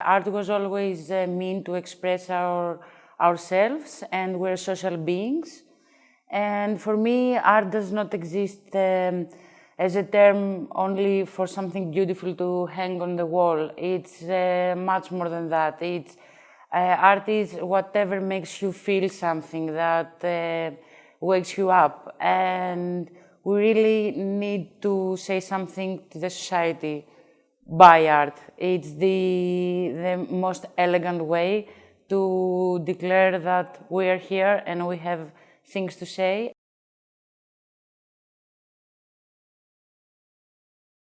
Art was always a mean to express our, ourselves and we're social beings. And for me, art does not exist um, as a term only for something beautiful to hang on the wall. It's uh, much more than that. It's, uh, art is whatever makes you feel something that uh, wakes you up. And we really need to say something to the society by art. It's the, the most elegant way to declare that we are here and we have things to say.